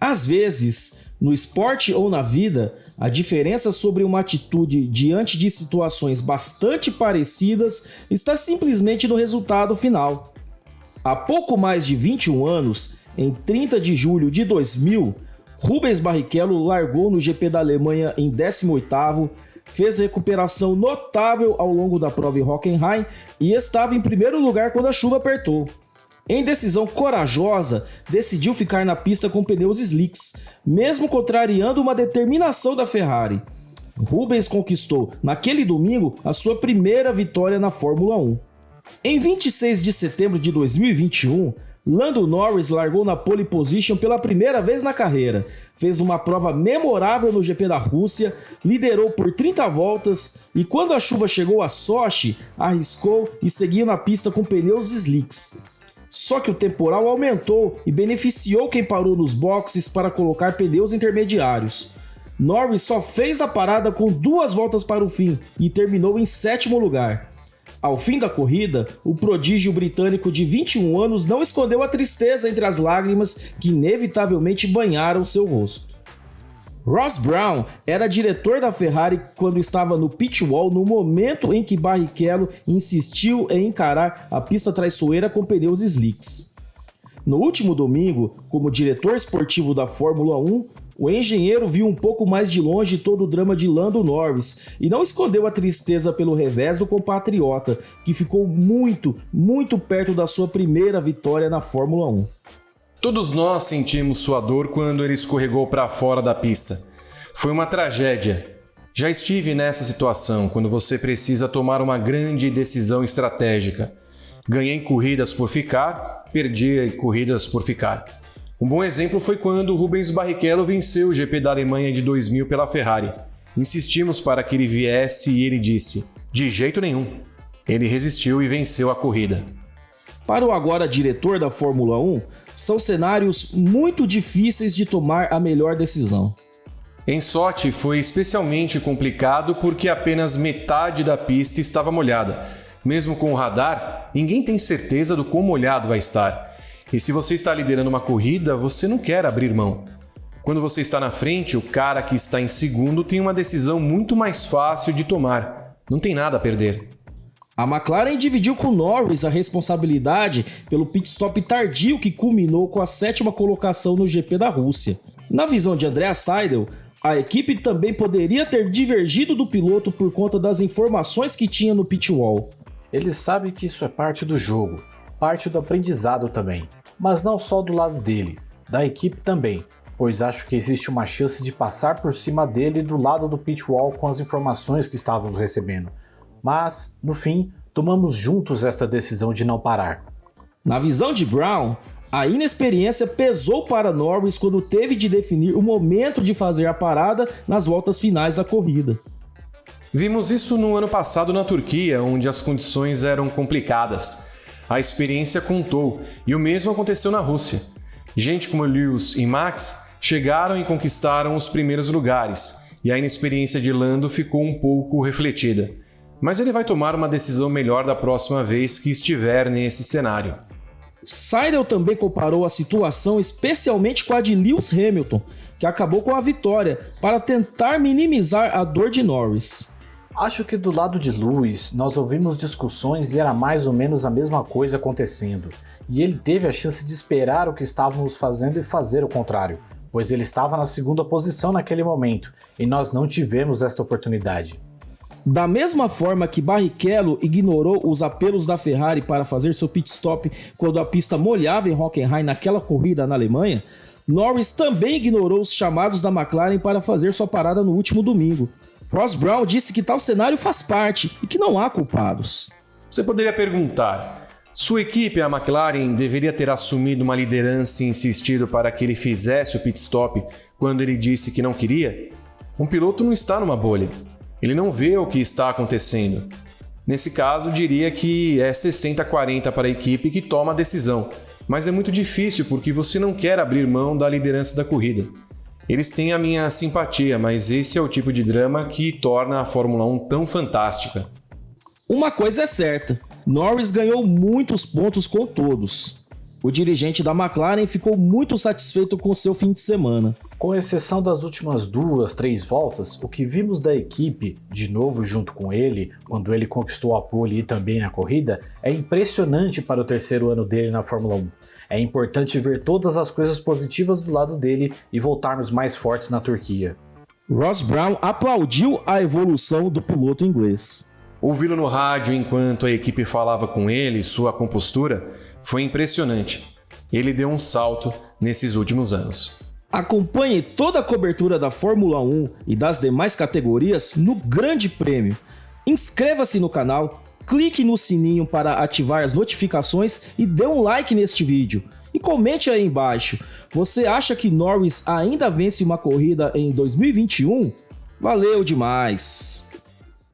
Às vezes, no esporte ou na vida, a diferença sobre uma atitude diante de situações bastante parecidas está simplesmente no resultado final. Há pouco mais de 21 anos, em 30 de julho de 2000, Rubens Barrichello largou no GP da Alemanha em 18º, fez recuperação notável ao longo da prova em Hockenheim e estava em primeiro lugar quando a chuva apertou. Em decisão corajosa, decidiu ficar na pista com pneus slicks, mesmo contrariando uma determinação da Ferrari. Rubens conquistou, naquele domingo, a sua primeira vitória na Fórmula 1. Em 26 de setembro de 2021, Lando Norris largou na pole position pela primeira vez na carreira, fez uma prova memorável no GP da Rússia, liderou por 30 voltas e quando a chuva chegou a Sochi, arriscou e seguiu na pista com pneus slicks. Só que o temporal aumentou e beneficiou quem parou nos boxes para colocar pneus intermediários. Norris só fez a parada com duas voltas para o fim e terminou em sétimo lugar. Ao fim da corrida, o prodígio britânico de 21 anos não escondeu a tristeza entre as lágrimas que inevitavelmente banharam seu rosto. Ross Brown era diretor da Ferrari quando estava no pit wall no momento em que Barrichello insistiu em encarar a pista traiçoeira com pneus slicks. No último domingo, como diretor esportivo da Fórmula 1, o engenheiro viu um pouco mais de longe todo o drama de Lando Norris e não escondeu a tristeza pelo revés do compatriota, que ficou muito, muito perto da sua primeira vitória na Fórmula 1. Todos nós sentimos sua dor quando ele escorregou para fora da pista. Foi uma tragédia. Já estive nessa situação quando você precisa tomar uma grande decisão estratégica. Ganhei corridas por ficar, perdi corridas por ficar. Um bom exemplo foi quando Rubens Barrichello venceu o GP da Alemanha de 2000 pela Ferrari. Insistimos para que ele viesse e ele disse: de jeito nenhum. Ele resistiu e venceu a corrida. Para o agora diretor da Fórmula 1, são cenários muito difíceis de tomar a melhor decisão. Em Sochi foi especialmente complicado porque apenas metade da pista estava molhada. Mesmo com o radar, ninguém tem certeza do quão molhado vai estar. E se você está liderando uma corrida, você não quer abrir mão. Quando você está na frente, o cara que está em segundo tem uma decisão muito mais fácil de tomar. Não tem nada a perder. A McLaren dividiu com Norris a responsabilidade pelo pit stop tardio que culminou com a sétima colocação no GP da Rússia. Na visão de Andrea Seidel, a equipe também poderia ter divergido do piloto por conta das informações que tinha no pit wall. Ele sabe que isso é parte do jogo, parte do aprendizado também, mas não só do lado dele, da equipe também, pois acho que existe uma chance de passar por cima dele do lado do pit wall com as informações que estávamos recebendo mas, no fim, tomamos juntos esta decisão de não parar. Na visão de Brown, a inexperiência pesou para Norris quando teve de definir o momento de fazer a parada nas voltas finais da corrida. Vimos isso no ano passado na Turquia, onde as condições eram complicadas. A experiência contou, e o mesmo aconteceu na Rússia. Gente como Lewis e Max chegaram e conquistaram os primeiros lugares, e a inexperiência de Lando ficou um pouco refletida mas ele vai tomar uma decisão melhor da próxima vez que estiver nesse cenário. Seidel também comparou a situação especialmente com a de Lewis Hamilton, que acabou com a vitória, para tentar minimizar a dor de Norris. Acho que do lado de Lewis, nós ouvimos discussões e era mais ou menos a mesma coisa acontecendo, e ele teve a chance de esperar o que estávamos fazendo e fazer o contrário, pois ele estava na segunda posição naquele momento, e nós não tivemos esta oportunidade. Da mesma forma que Barrichello ignorou os apelos da Ferrari para fazer seu pit stop quando a pista molhava em Hockenheim naquela corrida na Alemanha, Norris também ignorou os chamados da McLaren para fazer sua parada no último domingo. Ross Brown disse que tal cenário faz parte e que não há culpados. Você poderia perguntar, sua equipe, a McLaren, deveria ter assumido uma liderança e insistido para que ele fizesse o pit stop quando ele disse que não queria? Um piloto não está numa bolha. Ele não vê o que está acontecendo. Nesse caso, diria que é 60-40 para a equipe que toma a decisão, mas é muito difícil porque você não quer abrir mão da liderança da corrida. Eles têm a minha simpatia, mas esse é o tipo de drama que torna a Fórmula 1 tão fantástica. Uma coisa é certa, Norris ganhou muitos pontos com todos. O dirigente da McLaren ficou muito satisfeito com seu fim de semana. Com exceção das últimas duas, três voltas, o que vimos da equipe, de novo junto com ele, quando ele conquistou a pole e também na corrida, é impressionante para o terceiro ano dele na Fórmula 1. É importante ver todas as coisas positivas do lado dele e voltarmos mais fortes na Turquia. Ross Brown aplaudiu a evolução do piloto inglês. Ouvi-lo no rádio enquanto a equipe falava com ele, sua compostura, foi impressionante. Ele deu um salto nesses últimos anos. Acompanhe toda a cobertura da Fórmula 1 e das demais categorias no Grande Prêmio. Inscreva-se no canal, clique no sininho para ativar as notificações e dê um like neste vídeo. E comente aí embaixo, você acha que Norris ainda vence uma corrida em 2021? Valeu demais!